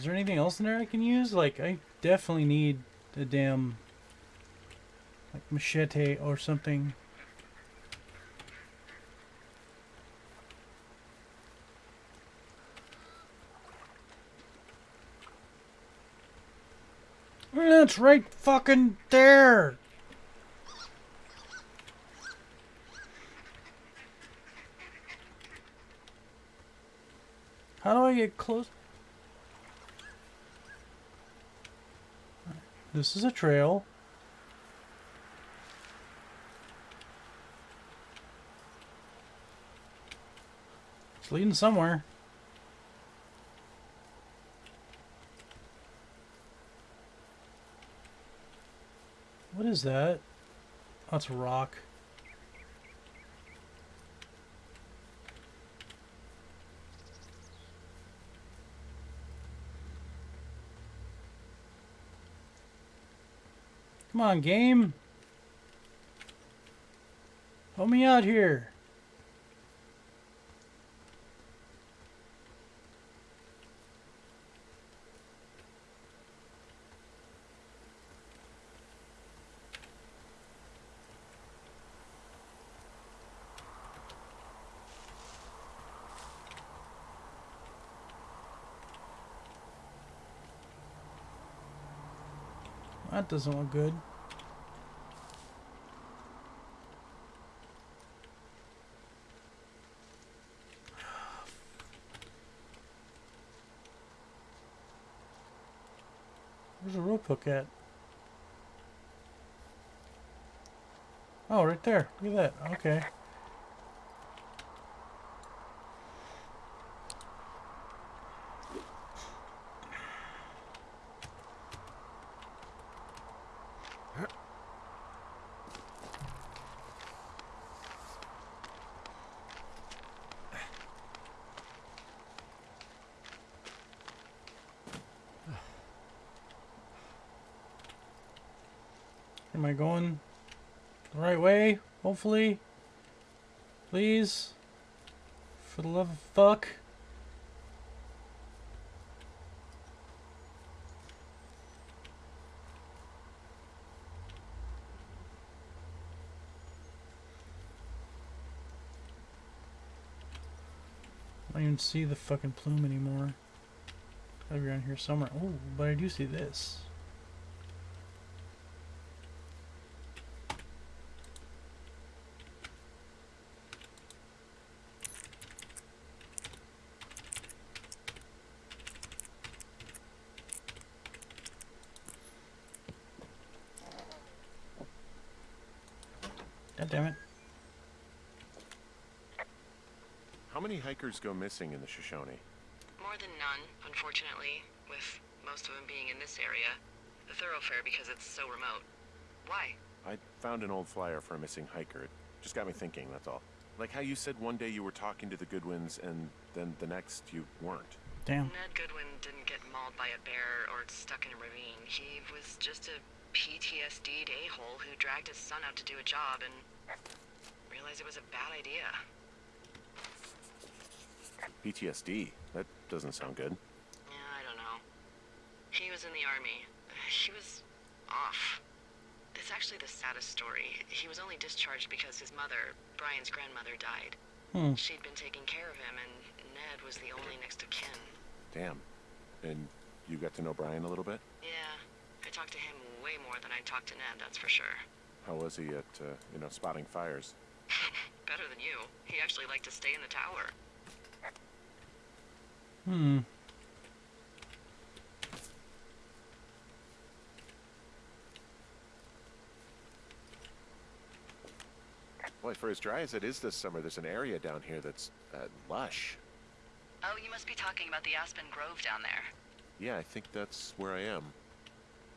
Is there anything else in there I can use? Like, I definitely need a damn like machete or something. That's right fucking there. How do I get close? This is a trail. It's leading somewhere. What is that? That's a rock. Come on, game. Help me out here. That doesn't look good. Where's the rope hook at? Oh, right there. Look at that. Okay. Am I going the right way? Hopefully. Please. For the love of fuck. I don't even see the fucking plume anymore. Gotta be around here somewhere. Oh, but I do see this. God damn it. How many hikers go missing in the Shoshone? More than none, unfortunately, with most of them being in this area. The Thorofare because it's so remote. Why? I found an old flyer for a missing hiker. It just got me thinking, that's all. Like how you said one day you were talking to the Goodwins and then the next you weren't. Damn. Ned Goodwin didn't get mauled by a bear or stuck in a ravine. He was just a PTSD'd a-hole who dragged his son out to do a job and realized it was a bad idea. PTSD? That doesn't sound good. Yeah, I don't know. He was in the army. He was off. It's actually the saddest story. He was only discharged because his mother, Brian's grandmother, died. Hmm. She'd been taking care of him, and Ned was the only next of kin. Damn. And you got to know Brian a little bit? Yeah, I talked to him way more than I talked to Ned, that's for sure. How was he at, uh, you know, spotting fires? Better than you. He actually liked to stay in the tower. Hmm. Boy, for as dry as it is this summer, there's an area down here that's uh, lush. Oh, you must be talking about the Aspen Grove down there. Yeah, I think that's where I am.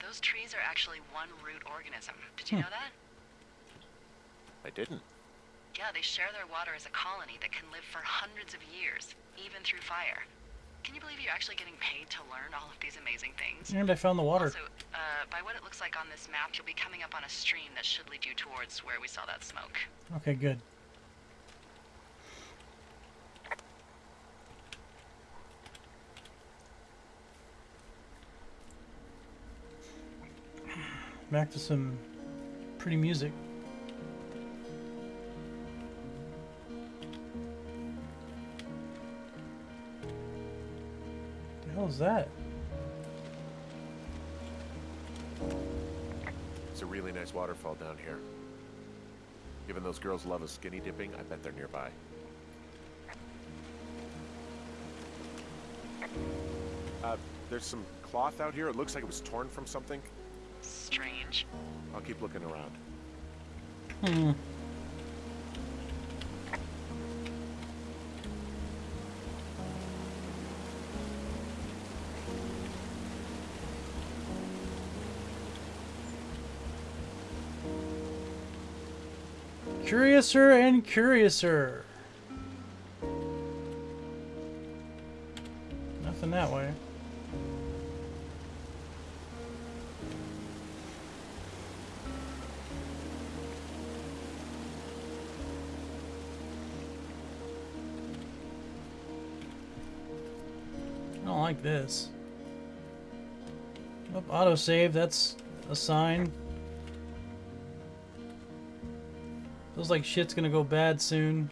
Those trees are actually one root organism. Did you Hmm. know that? I didn't. Yeah, they share their water as a colony that can live for hundreds of years, even through fire. Can you believe you're actually getting paid to learn all of these amazing things? And I found the water. Also, uh, by what it looks like on this map, you'll be coming up on a stream that should lead you towards where we saw that smoke. Okay, good. Back to some pretty music. The hell is that? It's a really nice waterfall down here. Given those girls love a skinny dipping, I bet they're nearby. Uh, there's some cloth out here. It looks like it was torn from something. I'll keep looking around. Hmm. Curiouser and curiouser. Don't like this. Nope, autosave, that's a sign. Feels like shit's gonna go bad soon.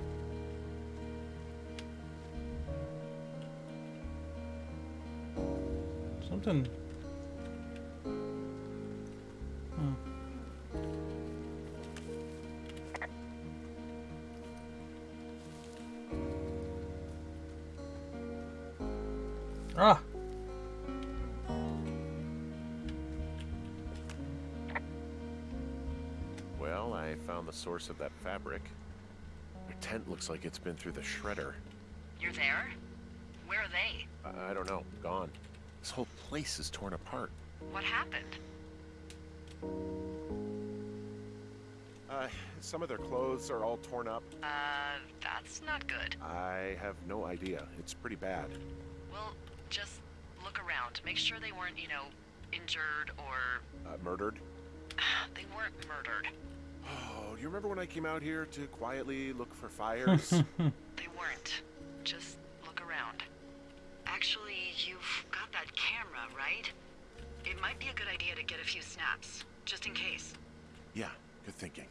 Something. Ah! Well, I found the source of that fabric. Their tent looks like it's been through the shredder. You're there? Where are they? I, I don't know. Gone. This whole place is torn apart. What happened? Uh, some of their clothes are all torn up. Uh, that's not good. I have no idea. It's pretty bad. Well, just look around. Make sure they weren't, you know, injured or Uh, murdered. they weren't murdered. Oh, do you remember when I came out here to quietly look for fires? They weren't. Just look around. Actually, you've got that camera, right? It might be a good idea to get a few snaps, just in case. yeah, good thinking.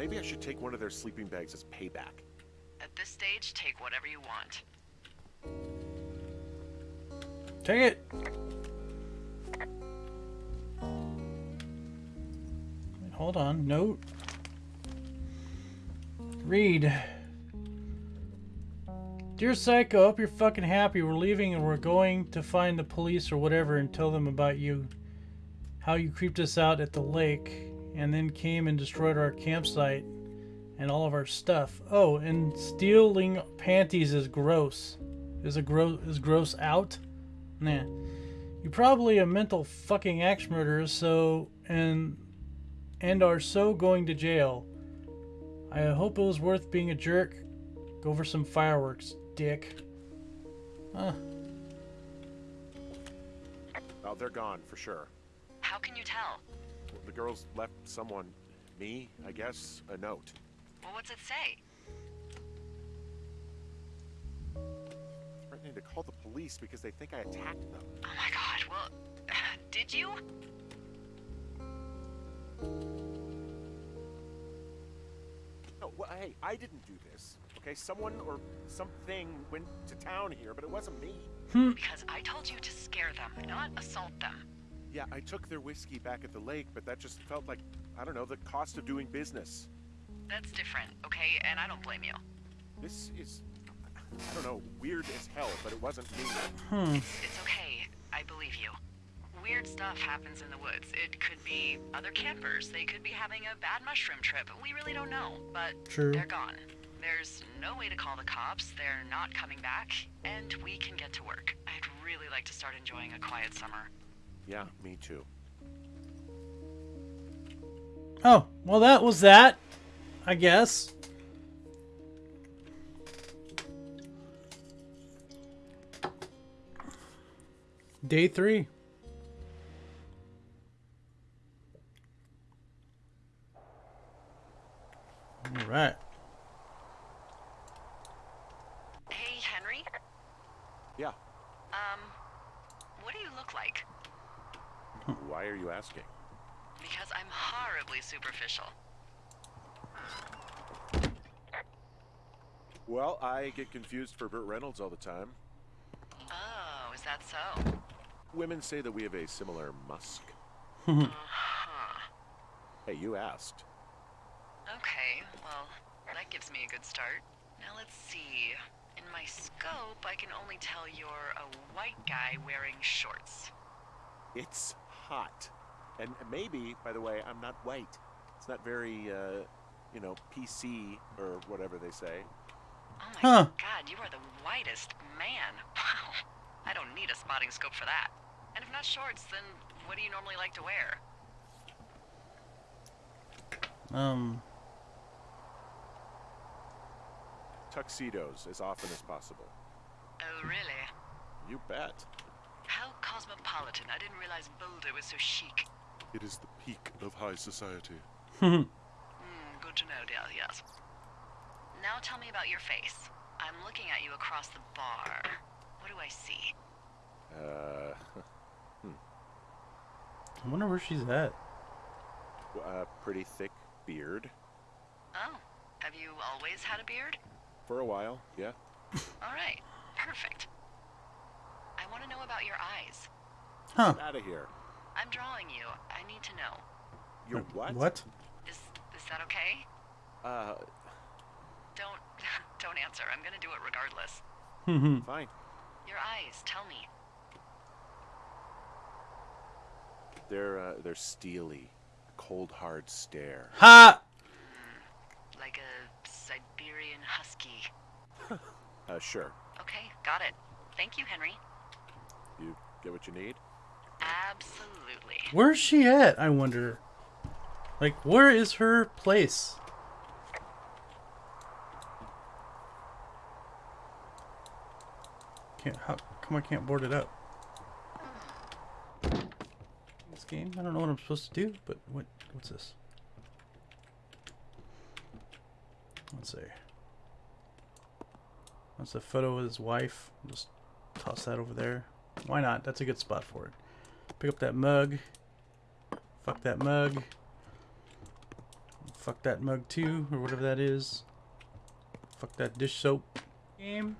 Maybe I should take one of their sleeping bags as payback. At this stage, take whatever you want. Take it! Wait, hold on. Note. Read. Dear Psycho, hope you're fucking happy. We're leaving and we're going to find the police or whatever and tell them about you. How you creeped us out at the lake and then came and destroyed our campsite and all of our stuff. Oh, and stealing panties is gross. Is a gross is gross out? Nah. You're probably a mental fucking axe murderer, so and and are so going to jail. I hope it was worth being a jerk. Go for some fireworks, dick. Huh. Oh, they're gone for sure. How can you tell? The girls left someone, me, I guess, a note. Well, what's it say? Threatening to call the police because they think I attacked them. Oh my god, well, did you? No, well, hey, I didn't do this. Okay, someone or something went to town here, but it wasn't me. Hmm. Because I told you to scare them, not assault them. Yeah, I took their whiskey back at the lake, but that just felt like, I don't know, the cost of doing business. That's different, okay? And I don't blame you. This is, I don't know, weird as hell, but it wasn't me. Hmm. It's okay. I believe you. Weird stuff happens in the woods. It could be other campers. They could be having a bad mushroom trip. We really don't know. But True. they're gone. There's no way to call the cops. They're not coming back. And we can get to work. I'd really like to start enjoying a quiet summer. Yeah, me too. Oh, well that was that, I guess. Day three. All right. Hey, Henry? Yeah. Um, what do you look like? Why are you asking? Because I'm horribly superficial. Well, I get confused for Burt Reynolds all the time. Oh, is that so? Women say that we have a similar musk. Uh-huh. Hey, you asked. Okay, well, that gives me a good start. Now let's see. In my scope, I can only tell you're a white guy wearing shorts. It's hot. And maybe, by the way, I'm not white. It's not very, uh, you know, PC or whatever they say. Oh my Huh. god, you are the whitest man. Wow. I don't need a spotting scope for that. And if not shorts, then what do you normally like to wear? Um, Tuxedos as often as possible. Oh, really? You bet. How cosmopolitan. I didn't realize Boulder was so chic. It is the peak of high society. Hmm, good to know, dear, yes. Now tell me about your face. I'm looking at you across the bar. What do I see? Uh, hmm. I wonder where she's at. a pretty thick beard. Oh, have you always had a beard? For a while, yeah. All right, perfect. I want to know about your eyes. Huh. Out of here. I'm drawing you. I need to know. You're what? What? Is is that okay? Uh, Don't don't answer. I'm gonna do it regardless. Mm-hmm. fine. Your eyes. Tell me. They're, uh, they're steely. Cold, hard stare. ha! Like a Siberian husky. Uh, sure. Okay, got it. Thank you, Henry. You get what you need? Absolutely. Where's she at? I wonder. Like, where is her place? Can't. How come I can't board it up? This game. I don't know what I'm supposed to do, but what? What's this? Let's see. That's a photo of his wife. Just toss that over there. Why not? That's a good spot for it. Pick up that mug. Fuck that mug. Fuck that mug too, or whatever that is. Fuck that dish soap. Game.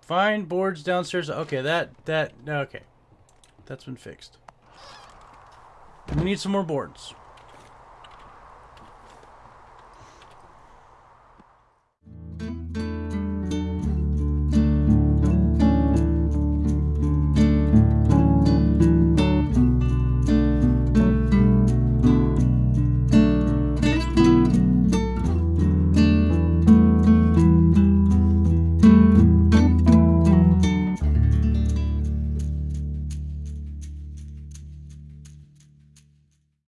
Find boards downstairs. Okay, that that okay. That's been fixed. We need some more boards.